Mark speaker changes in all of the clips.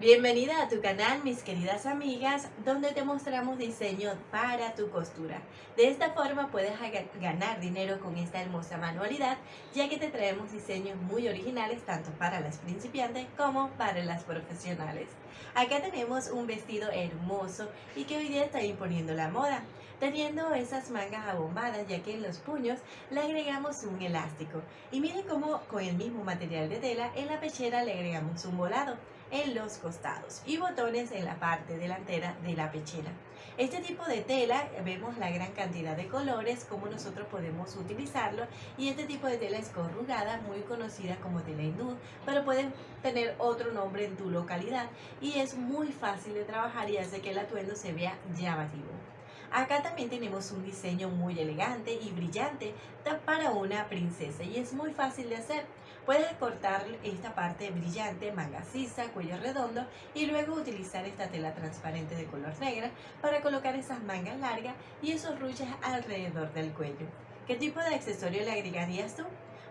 Speaker 1: Bienvenida a tu canal mis queridas amigas donde te mostramos diseño para tu costura. De esta forma puedes ganar dinero con esta hermosa manualidad ya que te traemos diseños muy originales tanto para las principiantes como para las profesionales. Acá tenemos un vestido hermoso y que hoy día está imponiendo la moda teniendo esas mangas abombadas ya que en los puños le agregamos un elástico y miren cómo con el mismo material de tela en la pechera le agregamos un volado en los y botones en la parte delantera de la pechera. Este tipo de tela vemos la gran cantidad de colores, como nosotros podemos utilizarlo y este tipo de tela es corrugada, muy conocida como tela hindú, pero puede tener otro nombre en tu localidad y es muy fácil de trabajar y hace que el atuendo se vea llamativo. Acá también tenemos un diseño muy elegante y brillante para una princesa y es muy fácil de hacer. Puedes cortar esta parte brillante, manga sisa, cuello redondo y luego utilizar esta tela transparente de color negra para colocar esas mangas largas y esos ruches alrededor del cuello. ¿Qué tipo de accesorio le agregarías tú?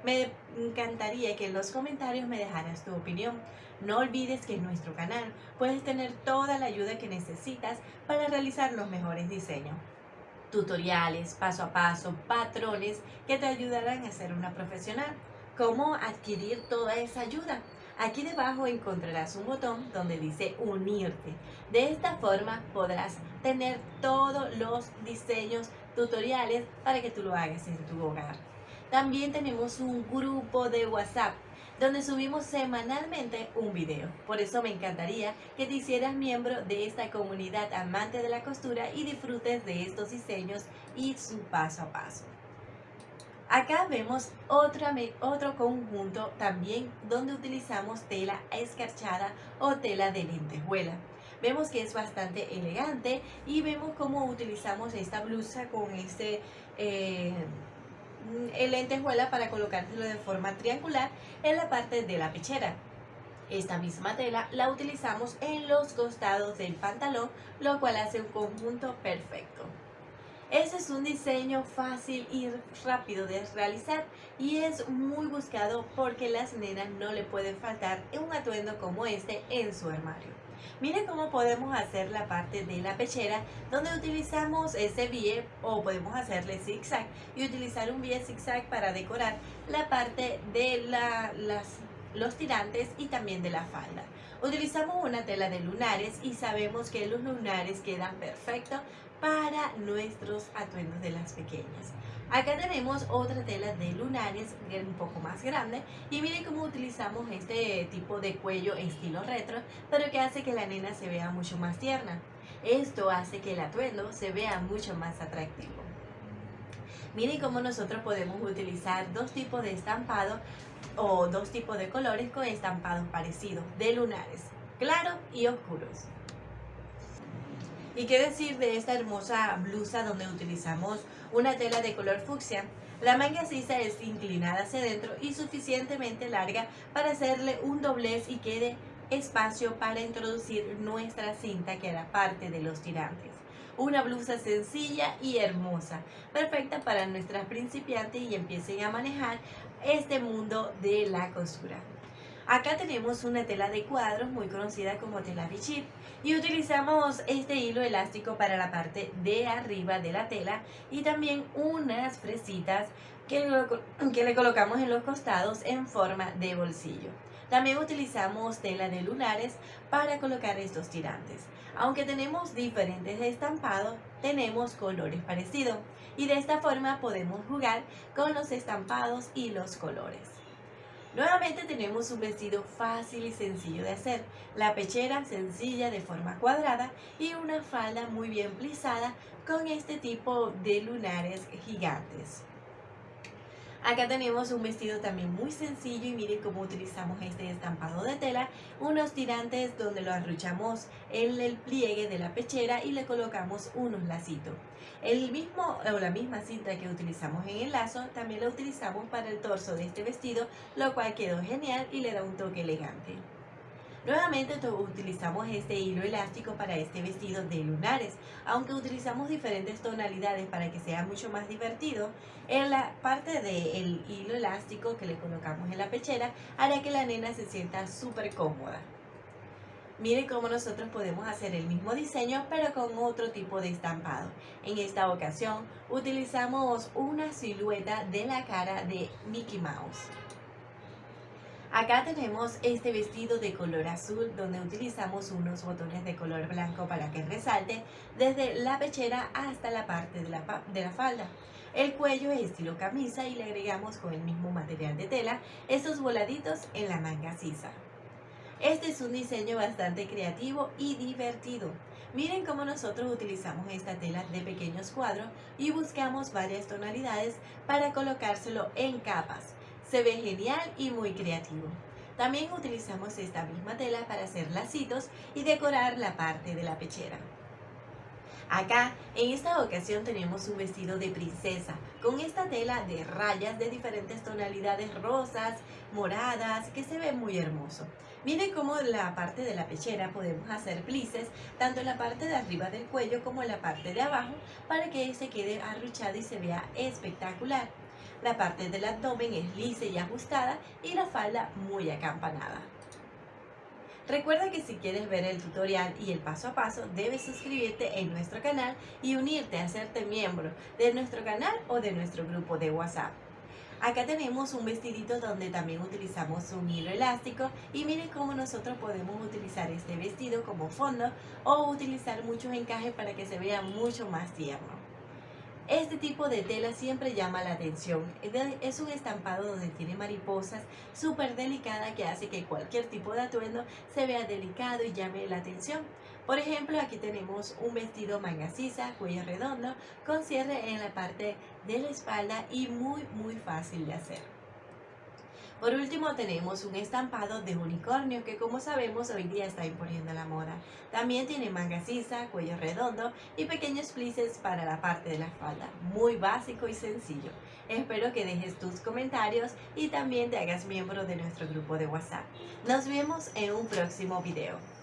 Speaker 1: Me encantaría que en los comentarios me dejaras tu opinión. No olvides que en nuestro canal puedes tener toda la ayuda que necesitas para realizar los mejores diseños. Tutoriales, paso a paso, patrones que te ayudarán a ser una profesional. ¿Cómo adquirir toda esa ayuda? Aquí debajo encontrarás un botón donde dice unirte. De esta forma podrás tener todos los diseños tutoriales para que tú lo hagas en tu hogar. También tenemos un grupo de WhatsApp donde subimos semanalmente un video. Por eso me encantaría que te hicieras miembro de esta comunidad amante de la costura y disfrutes de estos diseños y su paso a paso. Acá vemos otro conjunto también donde utilizamos tela escarchada o tela de lentejuela. Vemos que es bastante elegante y vemos cómo utilizamos esta blusa con este... Eh, el lentejuela para colocárselo de forma triangular en la parte de la pechera. Esta misma tela la utilizamos en los costados del pantalón, lo cual hace un conjunto perfecto. Este es un diseño fácil y rápido de realizar y es muy buscado porque las nenas no le pueden faltar un atuendo como este en su armario. Miren cómo podemos hacer la parte de la pechera donde utilizamos ese bie o podemos hacerle zigzag y utilizar un bie zigzag para decorar la parte de los tirantes y también de la falda. Utilizamos una tela de lunares y sabemos que los lunares quedan perfectos para nuestros atuendos de las pequeñas. Acá tenemos otra tela de lunares un poco más grande y miren cómo utilizamos este tipo de cuello estilo retro pero que hace que la nena se vea mucho más tierna. Esto hace que el atuendo se vea mucho más atractivo. Miren cómo nosotros podemos utilizar dos tipos de estampado o dos tipos de colores con estampados parecidos de lunares, claros y oscuros. ¿Y qué decir de esta hermosa blusa donde utilizamos una tela de color fucsia? La manga sisa es inclinada hacia adentro y suficientemente larga para hacerle un doblez y quede espacio para introducir nuestra cinta que era parte de los tirantes. Una blusa sencilla y hermosa, perfecta para nuestras principiantes y empiecen a manejar este mundo de la costura. Acá tenemos una tela de cuadros muy conocida como tela bichir y utilizamos este hilo elástico para la parte de arriba de la tela y también unas fresitas que, que le colocamos en los costados en forma de bolsillo. También utilizamos tela de lunares para colocar estos tirantes. Aunque tenemos diferentes estampados, tenemos colores parecidos y de esta forma podemos jugar con los estampados y los colores. Nuevamente tenemos un vestido fácil y sencillo de hacer, la pechera sencilla de forma cuadrada y una falda muy bien plisada con este tipo de lunares gigantes. Acá tenemos un vestido también muy sencillo y miren cómo utilizamos este estampado de tela, unos tirantes donde lo arruchamos en el pliegue de la pechera y le colocamos unos lacitos. El mismo o la misma cinta que utilizamos en el lazo también la utilizamos para el torso de este vestido, lo cual quedó genial y le da un toque elegante. Nuevamente utilizamos este hilo elástico para este vestido de lunares, aunque utilizamos diferentes tonalidades para que sea mucho más divertido, en la parte del hilo elástico que le colocamos en la pechera hará que la nena se sienta súper cómoda. Miren cómo nosotros podemos hacer el mismo diseño pero con otro tipo de estampado. En esta ocasión utilizamos una silueta de la cara de Mickey Mouse. Acá tenemos este vestido de color azul donde utilizamos unos botones de color blanco para que resalte desde la pechera hasta la parte de la, falda. El cuello es estilo camisa y le agregamos con el mismo material de tela estos voladitos en la manga sisa. Este es un diseño bastante creativo y divertido. Miren cómo nosotros utilizamos esta tela de pequeños cuadros y buscamos varias tonalidades para colocárselo en capas. Se ve genial y muy creativo. También utilizamos esta misma tela para hacer lacitos y decorar la parte de la pechera. Acá, en esta ocasión tenemos un vestido de princesa con esta tela de rayas de diferentes tonalidades rosas, moradas, que se ve muy hermoso. Miren cómo la parte de la pechera podemos hacer plices, tanto en la parte de arriba del cuello como en la parte de abajo, para que se quede arruchado y se vea espectacular. La parte del abdomen es lisa y ajustada y la falda muy acampanada. Recuerda que si quieres ver el tutorial y el paso a paso, debes suscribirte en nuestro canal y unirte a hacerte miembro de nuestro canal o de nuestro grupo de WhatsApp. Acá tenemos un vestidito donde también utilizamos un hilo elástico y miren cómo nosotros podemos utilizar este vestido como fondo o utilizar muchos encajes para que se vea mucho más tierno. Este tipo de tela siempre llama la atención. Es un estampado donde tiene mariposas súper delicada que hace que cualquier tipo de atuendo se vea delicado y llame la atención. Por ejemplo, aquí tenemos un vestido manga sisa, cuello redondo, con cierre en la parte de la espalda y muy muy fácil de hacer. Por último tenemos un estampado de unicornio que como sabemos hoy día está imponiendo la moda. También tiene manga sisa, cuello redondo y pequeños plices para la parte de la falda. Muy básico y sencillo. Espero que dejes tus comentarios y también te hagas miembro de nuestro grupo de WhatsApp. Nos vemos en un próximo video.